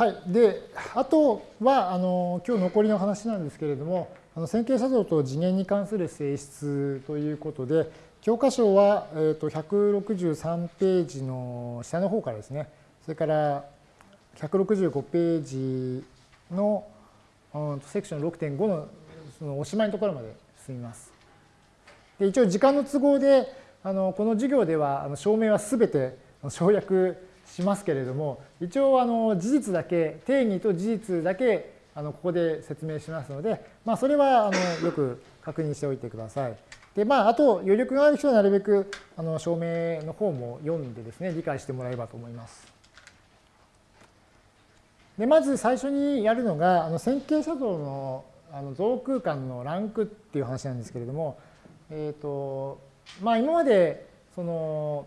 はい。で、あとは、あの、今日残りの話なんですけれども、あの線形写像と次元に関する性質ということで、教科書は、えー、と163ページの下の方からですね、それから165ページの、うん、セクション6.5のそのおしまいのところまで進みます。で一応時間の都合であのこの授業ではあの証明はすべて省略しますけれども一応あの事実だけ定義と事実だけあのここで説明しますので、まあ、それはあのよく確認しておいてください。でまあ、あと余力がある人はなるべくあの証明の方も読んでですね理解してもらえればと思います。でまず最初にやるのがあの線形写像のあの像空間のランクっていう話なんですけれども、えーとまあ、今までその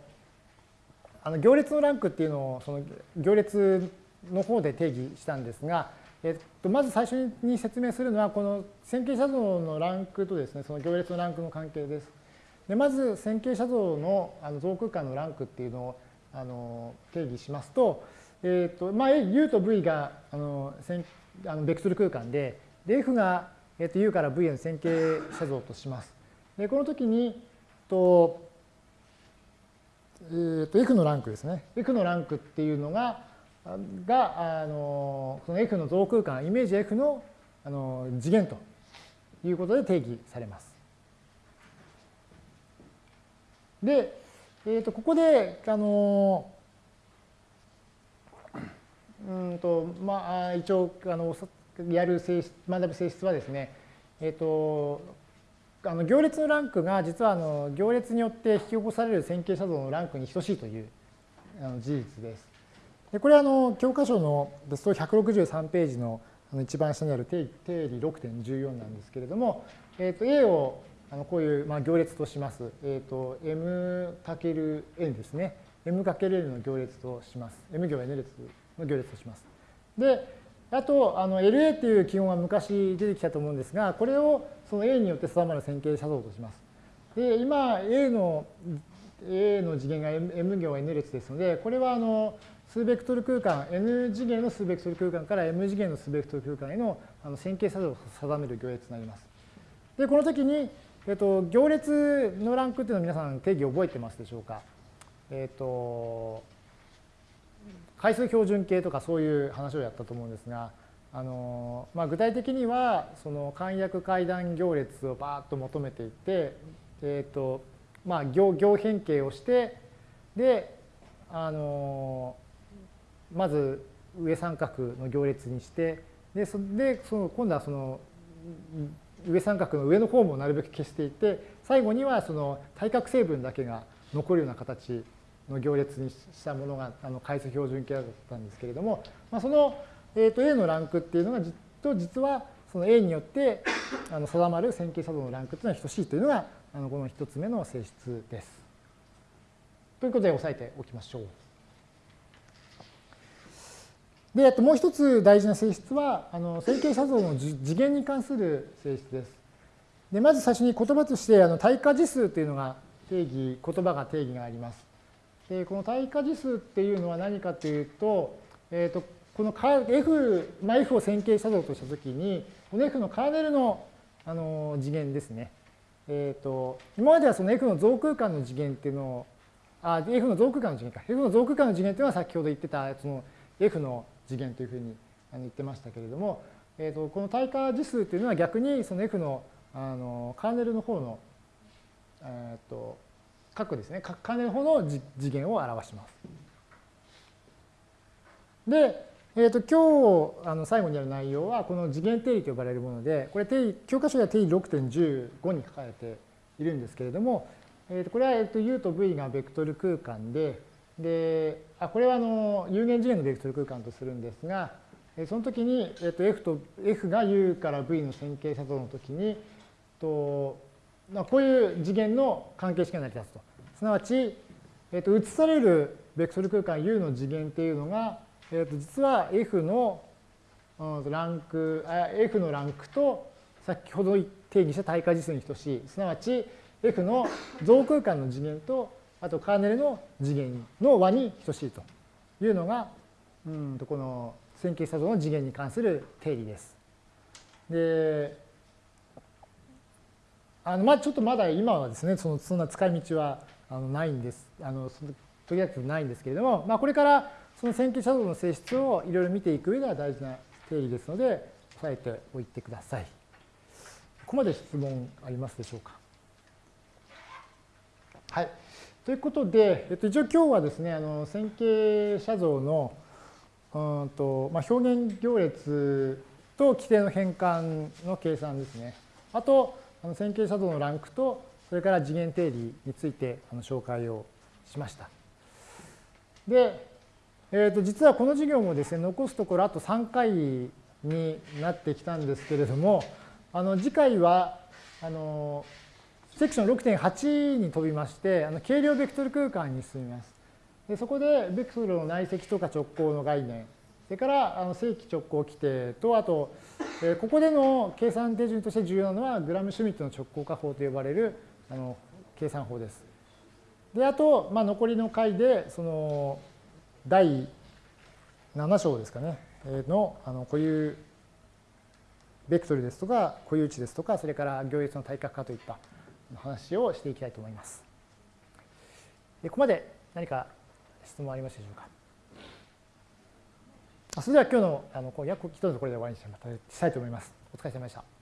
あの行列のランクっていうのをその行列の方で定義したんですが、えっと、まず最初に説明するのはこの線形写像のランクとですねその行列のランクの関係です。でまず線形写像のあの像空間のランクっていうのをあの定義しますと,、えっとまあ、U と V があのあのベクトル空間でで F が、えっと、U から V への線形写像とします。でこの時にとえー、と F のランクですね。F のランクっていうのが、があのその F の像空間、イメージ F のあの次元ということで定義されます。で、えー、とここで、あのうんとまあ、一応あのやる性質学ぶ性質はですね、えっ、ー、とあの行列のランクが実はあの行列によって引き起こされる線形写像のランクに等しいというあの事実です。でこれはあの教科書のですと163ページのあの一番下にある定理6.14なんですけれども、えー、と A をあのこういうまあ行列とします。えー、と m×n ですね。m×n の行列とします。m 行 n 列の行列とします。で、あと、あの LA っていう記号が昔出てきたと思うんですが、これをその A によって定まる線形写像とします。で、今 A の A の次元が M 行 N 列ですので、これはあの数ベクトル空間、N 次元の数ベクトル空間から M 次元の数ベクトル空間へのあの線形写像を定める行列になります。で、この時に、えっと、行列のランクっていうのを皆さん定義覚えてますでしょうか？えっと、回数標準形とかそういう話をやったと思うんですが、あのまあ、具体的にはその簡約階段行列をバーッと求めていって、えーとまあ、行行変形をしてであのまず上三角の行列にしてでそでその今度はその上三角の上の方もなるべく消していって最後にはその対角成分だけが残るような形の行列にしたものがあの階数標準形だったんですけれども、まあ、その、えー、と A のランクっていうのがと実はその A によってあの定まる線形作動のランクっていうのは等しいというのがあのこの一つ目の性質です。ということで押さえておきましょう。で、ともう一つ大事な性質は、あの線形写像の次元に関する性質です。でまず最初に言葉としてあの対価次数というのが定義、言葉が定義があります。でこの対価次数っていうのは何かというと、えー、とこの F、まあ、F を線形写像としたときに、この F のカーネルのあの次元ですね。えっ、ー、と、今まではその F の増空間の次元っていうのを、あ、F の増空間の次元か。F の増空間の次元っていうのは先ほど言ってた、その F の次元というふうに言ってましたけれども、えー、とこの対価次数っていうのは逆にその F のあのカーネルの方の、えっ、ー、と各ですね、各金の方の次元を表します。で、えー、と今日あの最後にやる内容はこの次元定理と呼ばれるもので、これ定理教科書では定理6.15に書かれているんですけれども、えー、とこれは、えー、と U と V がベクトル空間で、であこれはあの有限次元のベクトル空間とするんですが、その時に、えー、と F, と F が U から V の線形写像の時に、とこういう次元の関係式が成り立つと。すなわち、えー、と移されるベクトル空間 U の次元っていうのが、えー、と実は F のランクあ、F のランクと先ほど定義した対価次数に等しい。すなわち F の増空間の次元とあとカーネルの次元の和に等しいというのが、うんとこの線形写像の次元に関する定理です。で、あのまあちょっとまだ今はですね、そのそんな使い道はあのないんです。あのとりあえずないんですけれども、まあ、これからその線形写像の性質をいろいろ見ていく上では大事な定理ですので、押さえておいてください。ここまで質問ありますでしょうか？はい。ということで、えっと、一応今日はですね、あの線形写像のうんと、まあ、表現行列と規定の変換の計算ですね。あと、あの線形写像のランクと、それから次元定理についてあの紹介をしました。で、えー、と実はこの授業もですね、残すところあと3回になってきたんですけれども、あの次回は、あのセクション6.8に飛びまして、あの軽量ベクトル空間に進みます。でそこでベクトルの内積とか直行の概念、それからあの正規直行規定と、あと、えここでの計算手順として重要なのはグラム・シュミットの直行化法と呼ばれるあの計算法です。で、あと、まあ、残りの回で、その第7章ですかね、のあの固有ベクトルですとか固有値ですとか、それから行列の対角化といった話をしていきたいと思います。ここまで何か質問ありますでしょうか？それでは今日のあの約一つこれで終わりにしたいと思います。お疲れ様でした。